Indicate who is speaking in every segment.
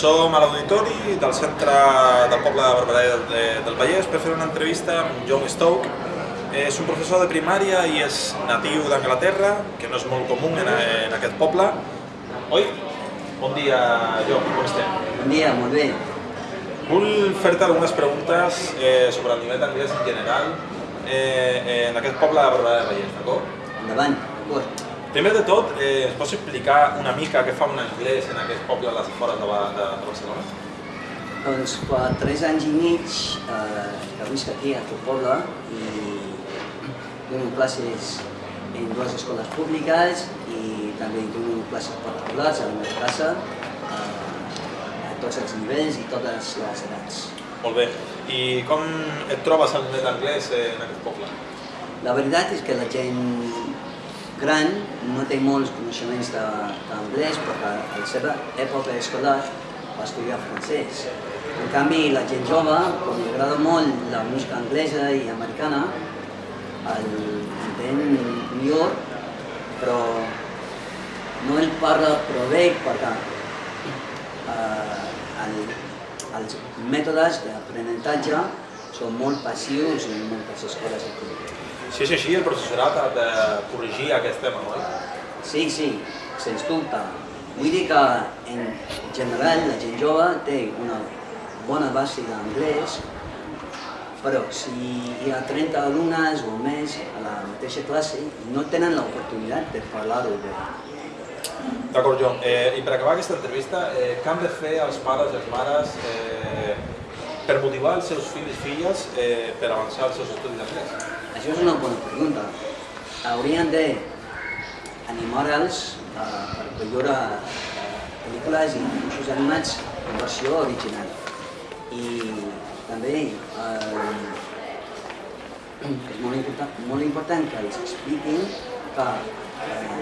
Speaker 1: som a l'auditori del centre del poble de Barberà del, del Vallès per fer una entrevista amb John Stoke. És un professor de primària i és natiu d'Anglaterra, que no és molt comú en, en aquest poble. Oi? Bon dia, John, com estem?
Speaker 2: Bon dia, molt bé.
Speaker 1: Vull fer-te algunes preguntes eh, sobre el nivell d'anglès en general eh, en aquest poble de Barberà del Vallès, d'acord?
Speaker 2: Endavant, d'acord.
Speaker 1: Primer de tot, eh, ens pots explicar una mica què fa un anglès en aquest poble a les afores de, de, de Barcelona?
Speaker 2: Doncs fa tres anys i mig eh, que visc aquí a aquest poble i dono classes en dues escoles públiques i també dono classes particulars a la meva casa eh, a tots els nivells i totes les edats.
Speaker 1: Molt bé. I com et trobes d'anglès eh, en aquest poble?
Speaker 2: La veritat és que la gent gran no té molts coneixements d'anglès perquè a la seva època escolar va estudiar francès. En canvi, la gent jove, com li agrada molt la música anglesa i americana, el entén millor, però no el parla prou bé perquè eh, el, els mètodes d'aprenentatge són molt passius en moltes escoles aquí.
Speaker 1: Si és així, el professorat ha de corregir aquest tema, oi?
Speaker 2: Sí, sí, sens dubte. Vull dir que en general la gent jove té una bona base d'anglès, però si hi ha 30 alumnes o més a la mateixa classe, no tenen l'oportunitat de parlar-ho bé.
Speaker 1: D'acord, Joan. Eh, I per acabar aquesta entrevista, eh, què han de fer els pares i les mares eh, per motivar els seus fills i filles eh, per avançar els seus estudis d'anglès?
Speaker 2: Això és una bona pregunta. Haurien de animar-los a veure pel·lícules i dibuixos animats en versió original. I també eh, és molt important, molt important que els expliquin que eh,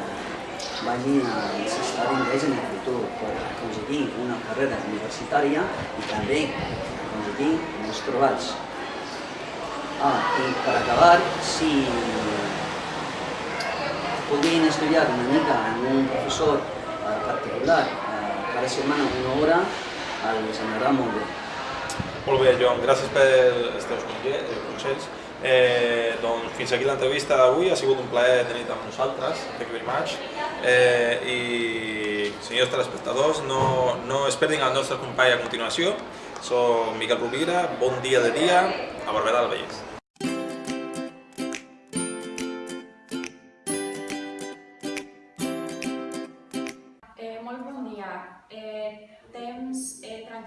Speaker 2: vagin a necessitar inglès en el futur per aconseguir una carrera universitària i també aconseguir uns trobats. Ah, i per acabar, si podien estudiar una mica amb un professor eh, particular eh, cada setmana una hora, els anarà molt bé.
Speaker 1: Molt bé, Joan, gràcies pels teus consells. Eh, doncs fins aquí l'entrevista d'avui, ha sigut un plaer tenir amb nosaltres, thank you very much. Eh, I senyors telespectadors, no, no es perdin el nostre company a continuació. Soc Miquel Rovira, bon dia de dia a Barberà del Vallès.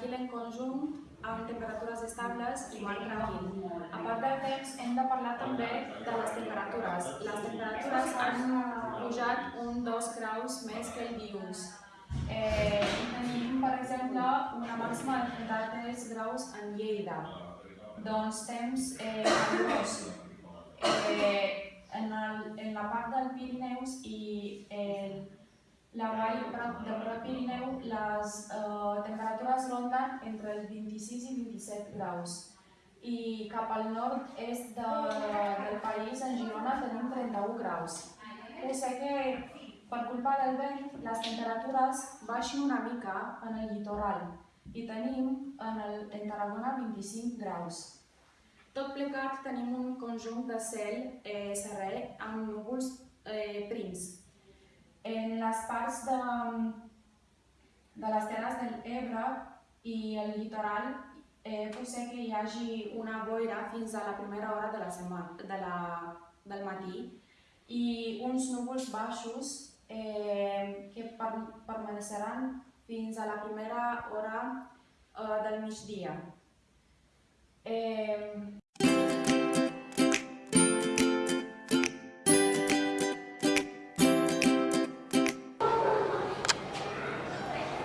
Speaker 3: tranquil en conjunt, amb temperatures estables i mar tranquil. A part del temps, hem de parlar també de les temperatures. Les temperatures han pujat un 2 graus més que el dilluns. Eh, tenim, per exemple, una màxima de 33 graus en Lleida. Doncs temps eh, calorós. Eh, en, el, en la part del Pirineus i el la vall de Prop Pirineu les eh, temperatures ronden entre els 26 i 27 graus i cap al nord-est de, del país, en Girona, tenim 31 graus. Ho sé que per culpa del vent les temperatures baixen una mica en el litoral i tenim en, el, en Tarragona 25 graus. Tot plegat tenim un conjunt de cel eh, serè amb núvols eh, prims, en les parts de, de les terres de l'Ebre i el litoral eh, pot ser que hi hagi una boira fins a la primera hora de la setmana, de la, del matí i uns núvols baixos eh, que per, permaneceran fins a la primera hora eh, del migdia. Eh,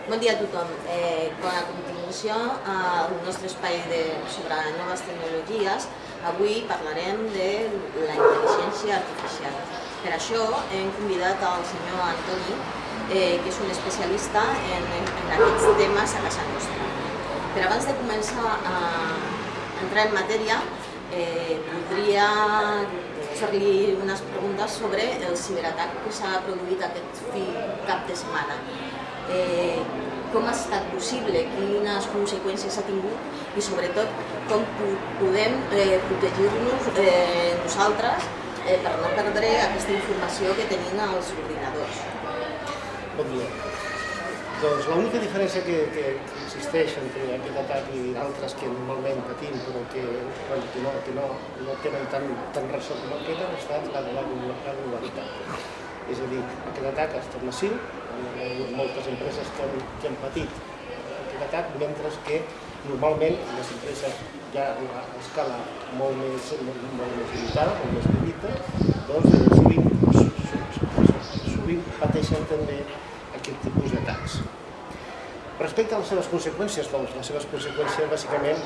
Speaker 4: Bon dia a tothom. Eh, a continuació, al nostre espai de, sobre noves tecnologies, avui parlarem de la intel·ligència artificial. Per això hem convidat el senyor Antoni, eh, que és un especialista en, en aquests temes a casa nostra. Però abans de començar a entrar en matèria, eh, voldria fer-li unes preguntes sobre el ciberatac que s'ha produït aquest cap de setmana. Eh, com ha estat possible, quines conseqüències ha tingut i sobretot com podem eh, protegir-nos eh, nosaltres eh, per no perdre aquesta informació que tenim als ordinadors.
Speaker 5: Bon dia. Doncs l'única diferència que, que existeix entre aquest atac i altres que normalment patim però que, bueno, que, no, que no, no tenen tan, tan ressò com aquest ha estat la de la, la globalitat. És a dir, aquest atac ha estat massiu, hi ha moltes empreses que que han patit aquest atac, mentre que normalment les empreses ja a escala molt més, molt, molt més limitada, molt més petita, doncs eh, sovint, sovint pateixen també aquest tipus d'atacs. Respecte a les seves conseqüències, doncs les seves conseqüències bàsicament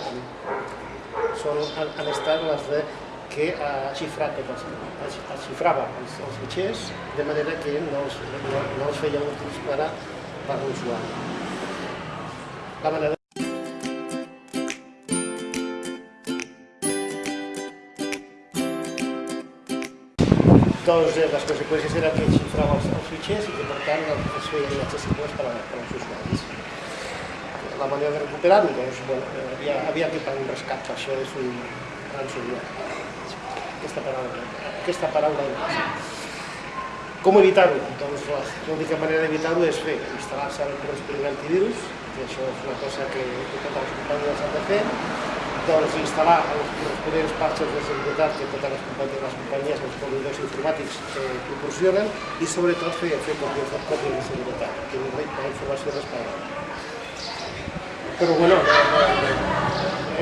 Speaker 5: són, han, han estat les de que ha xifrat, ha xifrava els, els fitxers de manera que no els, no, no els feia útils per per l'usuari. La doncs les conseqüències eren que xifrava els, els fitxers i que per tant els feien inaccessibles per, per als usuaris. La manera de recuperar-ho, doncs, bueno, eh, havia, havia que pagar un rescat, això és un ransomware. Aquesta paraula, aquesta paraula Com evitar-ho? Doncs l'única manera d'evitar-ho és fer, instal·lar-se el corresponent antivirus, que això és una cosa que, que totes les companyies han de fer, doncs, instal·lar els corresponents parxes de seguretat que totes les companyies, les companyies els proveïdors informàtics eh, proporcionen i sobretot fer, fer còpies, còpies de seguretat, que la informació respectada. Però bueno, no, no, no,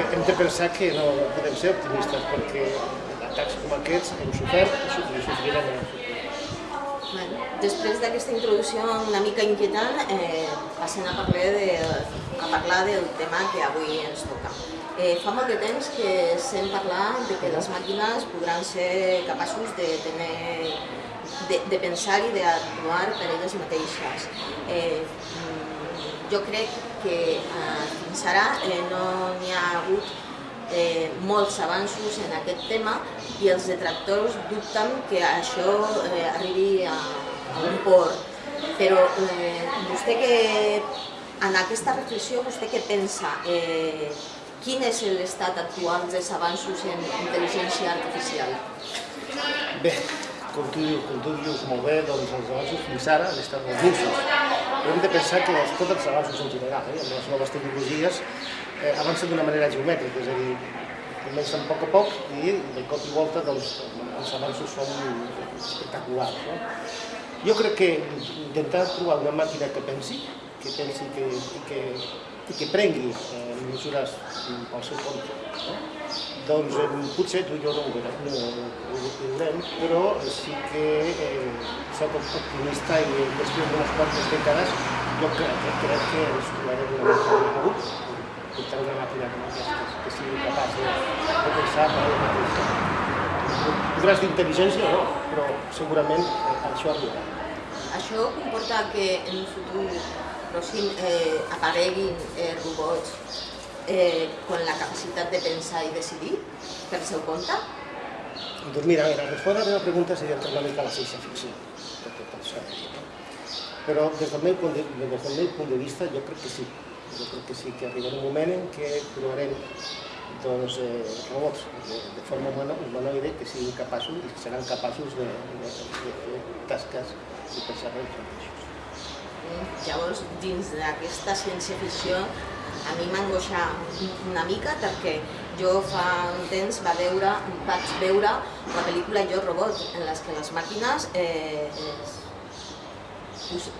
Speaker 5: hem de pensar que no podem ser optimistes perquè atacs com aquests hem sofert i sofrirem en el futur.
Speaker 4: Després d'aquesta introducció una mica inquietant, eh, passem a parlar, de, a parlar del tema que avui ens toca. Eh, fa molt de temps que sent parlar de que les màquines podran ser capaços de, tenir, de, de pensar i d'actuar per elles mateixes. Eh, jo crec que eh, fins ara eh, no n'hi ha hagut eh, molts avanços en aquest tema i els detractors dubten que això eh, arribi a, a un port. Però eh, vostè que en aquesta reflexió, vostè què pensa? Eh, quin és l'estat actual dels avanços en intel·ligència artificial?
Speaker 5: Bé, com tu, com tu dius molt bé, doncs els avanços fins ara han estat molt minsos. Hem de pensar que els, tots els avanços en general, eh, amb les noves tecnologies, eh, avancen d'una manera geomètrica, és a dir, comencen a poc a poc i de cop i volta doncs, els avanços són espectaculars. No? Jo crec que intentar trobar una màquina que pensi, que pensi que, que, i que prengui eh, mesures pel seu compte. No? Doncs eh, potser tu i jo no ho, veurem, no, no ho veurem, però sí que eh, soc optimista i després d'unes quantes dècades jo crec, crec que ens trobarem una màquina portar una màquina com aquesta, que sigui capaç de, de pensar per ella mateixa. Podràs d'intel·ligència no, però segurament eh, això arribarà.
Speaker 4: Això comporta que en un futur pròxim eh, apareguin eh, robots eh, con la capacitat de pensar i decidir per seu compte?
Speaker 5: Doncs mira, mira, respondre a la meva pregunta seria entrar una mica a la ciència ficció, de. Però des del, meu punt de, des del meu punt de vista jo crec que sí. Jo crec que sí, que arribarà un moment en què trobarem doncs, eh, robots de, de forma humanoide que siguin capaços i que seran capaços de, de, de fer tasques i pensar en ells mateixos.
Speaker 4: Llavors, dins d'aquesta ciència-ficció, a mi m'angoixa una mica perquè jo fa un temps va veure, vaig veure la pel·lícula Jo Robot, en les que les màquines eh,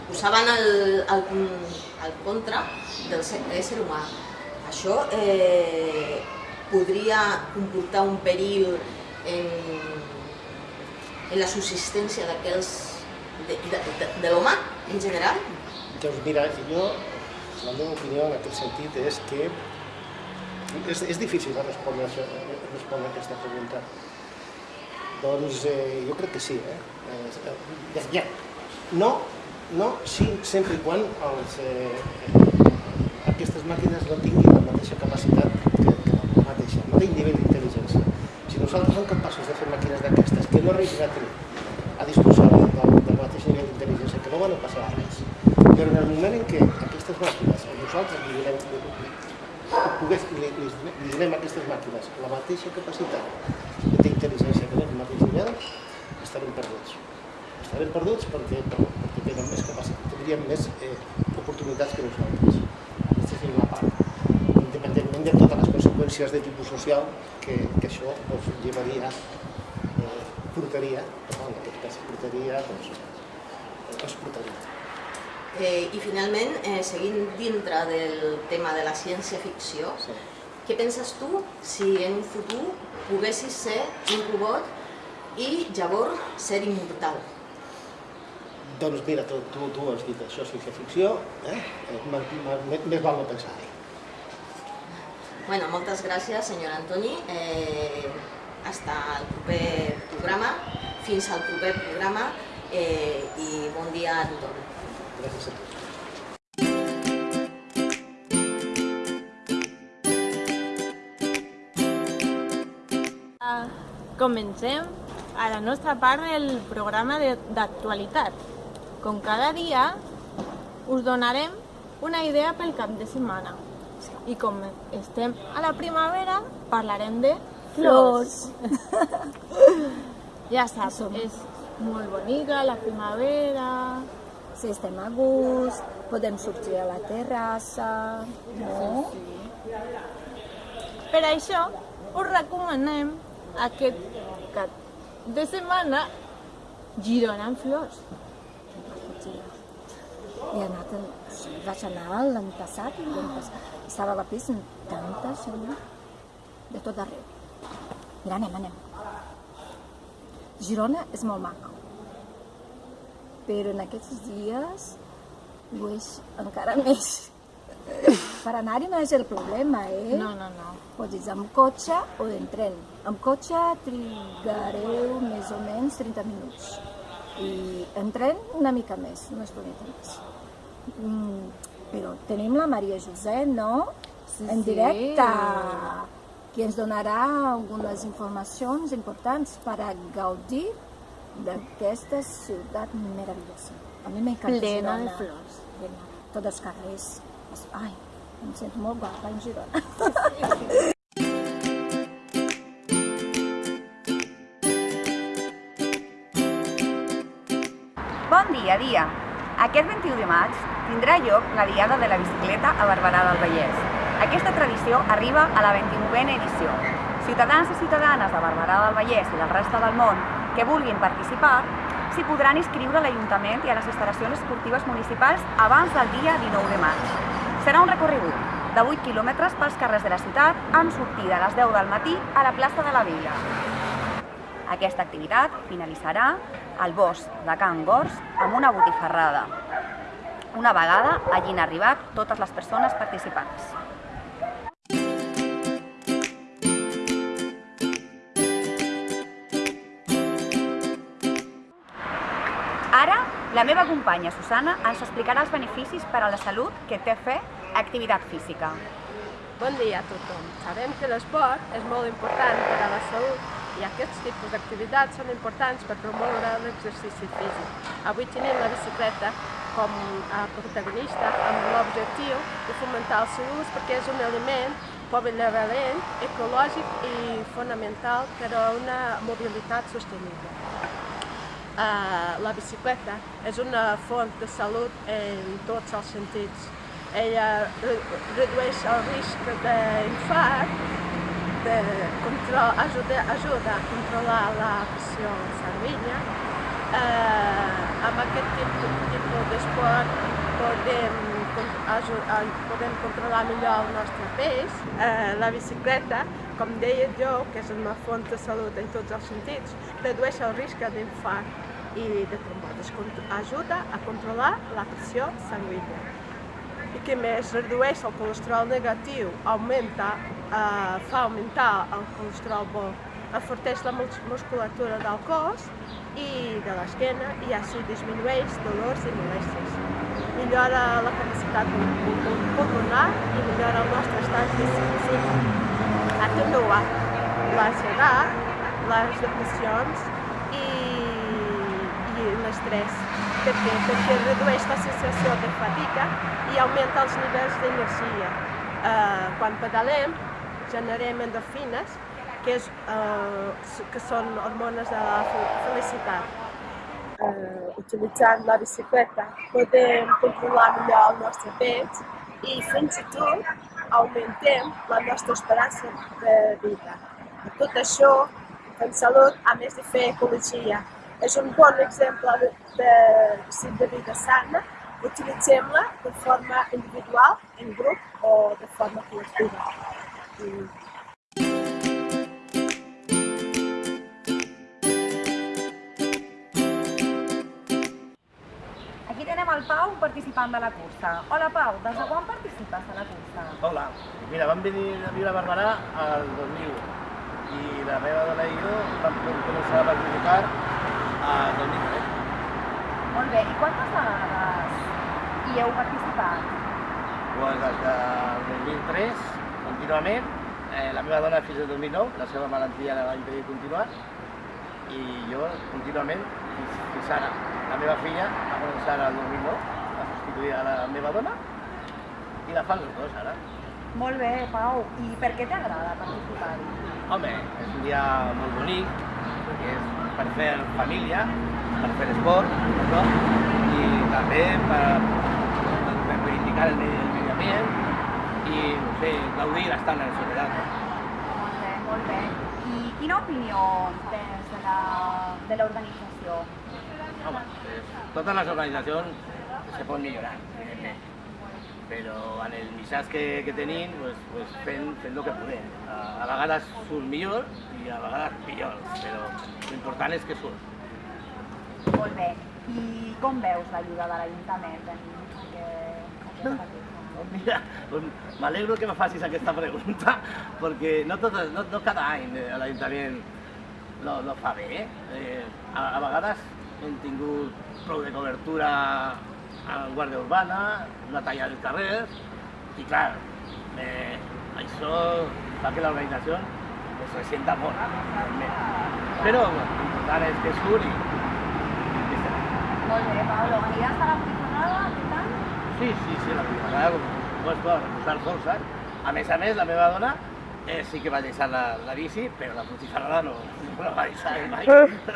Speaker 4: posaven el, el, el contra del ésser humà. Això eh, podria comportar un perill en, en la subsistència d'aquells de, de, de, de l'home en general?
Speaker 5: Doncs mira, jo, la meva opinió en aquest sentit és que és, és difícil de respondre, això, respondre aquesta pregunta. Doncs eh, jo crec que sí. Eh? Eh, ja. No, no, sí, sempre i quan els, eh, aquestes màquines no tinguin la mateixa capacitat que, que la mateixa, no tinguin nivell d'intel·ligència. Si nosaltres som capaços de fer màquines d'aquestes que no arribin a tenir a disposar del, del mateix nivell d'intel·ligència, que no van a passar res, però en el moment en què aquestes màquines, o nosaltres li donem, pogués, li, li, li donem a aquestes màquines la mateixa capacitat que té intel·ligència que el mateix nivell, estarem perduts. Estarem perduts perquè, tenen més capacitat, tindríem més eh, oportunitats que nosaltres. Aquesta és una part. Independentment de totes les conseqüències de tipus social que, que això doncs, llevaria, eh, portaria, però en aquest cas portaria, doncs, es portaria.
Speaker 4: Eh, I finalment, eh, seguint dintre del tema de la ciència-ficció,
Speaker 5: Sí.
Speaker 4: què penses tu si en un futur poguessis ser un robot i llavors ser immortal?
Speaker 5: Doncs mira, tu, tu, tu has dit això, ciència-ficció, eh? eh més, més, més val no pensar-hi.
Speaker 4: Bueno, moltes gràcies, senyor Antoni. Eh, hasta el proper programa, fins al proper programa eh, i bon dia a tothom.
Speaker 5: Gràcies a tots.
Speaker 6: Comencem a la nostra part del programa de- d'actualitat. Com cada dia, us donarem una idea pel cap de setmana. I com estem a la primavera, parlarem de flors. ja saps, és molt bonica la primavera.
Speaker 7: Si estem a gust, podem sortir a la terrassa, no?
Speaker 6: Per això, us recomanem aquest cap de setmana Girona en flors.
Speaker 7: He anat, vaig anar l'any passat, passat, estava a la pista amb tanta gent, de tot arreu. Mira, anem, anem. Girona és molt maco, però en aquests dies ho és encara més. Per anar-hi no és el problema, eh?
Speaker 6: No, no, no.
Speaker 7: Pots ir amb cotxe o en tren. Amb cotxe trigareu més o menys 30 minuts. I en tren una mica més, una estoneta més. Mm, però tenim la Maria José, no?
Speaker 6: Sí,
Speaker 7: en
Speaker 6: sí.
Speaker 7: directe, que ens donarà algunes informacions importants per a gaudir d'aquesta ciutat meravellosa. A mi m'encanta
Speaker 6: Plena de flors.
Speaker 7: Plena. Tots els carrers. Ai, em sento molt guapa en Girona.
Speaker 8: Bon dia, dia! Aquest 21 de maig tindrà lloc la Diada de la Bicicleta a Barberà del Vallès. Aquesta tradició arriba a la 21a edició. Ciutadans i ciutadanes de Barberà del Vallès i del resta del món que vulguin participar s'hi podran inscriure a l'Ajuntament i a les instal·lacions esportives municipals abans del dia 19 de maig. Serà un recorregut de 8 quilòmetres pels carrers de la ciutat amb sortida a les 10 del matí a la plaça de la Vila. Aquesta activitat finalitzarà al bosc de Can Gors amb una botifarrada. Una vegada hagin arribat totes les persones participants. Ara, la meva companya Susana ens explicarà els beneficis per a la salut que té fer activitat física.
Speaker 9: Bon dia a tothom. Sabem que l'esport és molt important per a la salut i aquests tipus d'activitats són importants per promoure l'exercici físic. Avui tenim la bicicleta com a protagonista amb l'objectiu de fomentar el seu ús perquè és un element polivalent, ecològic i fonamental per a una mobilitat sostenible. Uh, la bicicleta és una font de salut en tots els sentits. Ella re redueix el risc d'infart, de control, ajuda, ajuda a controlar la pressió sanguínia. Uh, amb aquest tipus, tipus d'esport podem, podem controlar millor el nostre pes. Uh, la bicicleta, com deia jo, que és una font de salut en tots els sentits, redueix el risc d'infart i de trombosis. Ajuda a controlar la pressió sanguínia. I que més redueix el colesterol negatiu, augmenta, fa augmentar el colesterol enforteix la musculatura del cos i de l'esquena i així disminueix dolors i molèsties. Millora la capacitat pulmonar i millora el nostre estat físic. Atenua l'ansietat, les depressions i, i l'estrès. Per què? Perquè redueix la sensació de fatiga i augmenta els nivells d'energia. Eh, quan pedalem, generem endorfines, que, és, eh, que són hormones de felicitat. Eh, utilitzant la bicicleta podem controlar millor el nostre pes i fins i tot augmentem la nostra esperança de vida. Tot això, en salut, a més de fer ecologia, és un bon exemple de, de de vida sana. Utilitzem-la de forma individual, en grup o de forma col·lectiva.
Speaker 8: Aquí tenem el Pau, participant de la cursa. Hola Pau, des de quan participes a la cursa?
Speaker 10: Hola, mira, vam venir a viure a Barberà el 2001 i la meva dona i jo vam començar a participar el 2003.
Speaker 8: Molt bé, i quantes vegades hi heu participat?
Speaker 10: Pues des del 2003, contínuament, eh, la meva dona fins al 2009, la seva malaltia la va impedir continuar, i jo contínuament fins, fins ara. La meva filla va començar el 2009 a substituir a la meva dona i la fan els dos ara.
Speaker 8: Molt bé, Pau. I per què t'agrada participar-hi?
Speaker 10: Home, és un dia molt bonic, perquè és per fer família, per fer esport, no? i també per, per reivindicar el medi, i, no sé, gaudir estant en soledat.
Speaker 8: Molt bé, molt bé. I quina opinió tens de la- de l'organització?
Speaker 10: Home, pues, totes les organitzacions se poden millorar, evidentment. Però en el missatge que, que tenim, pues, pues fent, fent el que podem. A, a vegades surt millor i a vegades pitjor, però l'important és que surt.
Speaker 8: Molt bé. I com veus l'ajuda de l'Ajuntament en cursa?
Speaker 10: Mira, doncs m'alegro que me facis aquesta pregunta, perquè no, tot, no, no cada any eh, l'Ajuntament no, no fa bé. Eh, a, a vegades hem tingut de cobertura en Guàrdia Urbana, la talla dels carrers, i clar, eh, això fa que l'organització es resienta molt. Però l'important que
Speaker 8: a la?
Speaker 10: Sí, sí, sí, la primavera, com suposo, per reposar forces. A més a més, la meva dona eh, sí que va deixar la, la bici, però la Puigcerrada no, no la va deixar mai.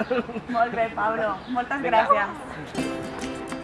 Speaker 8: Molt bé, Pablo. Moltes
Speaker 10: Vinga.
Speaker 8: gràcies.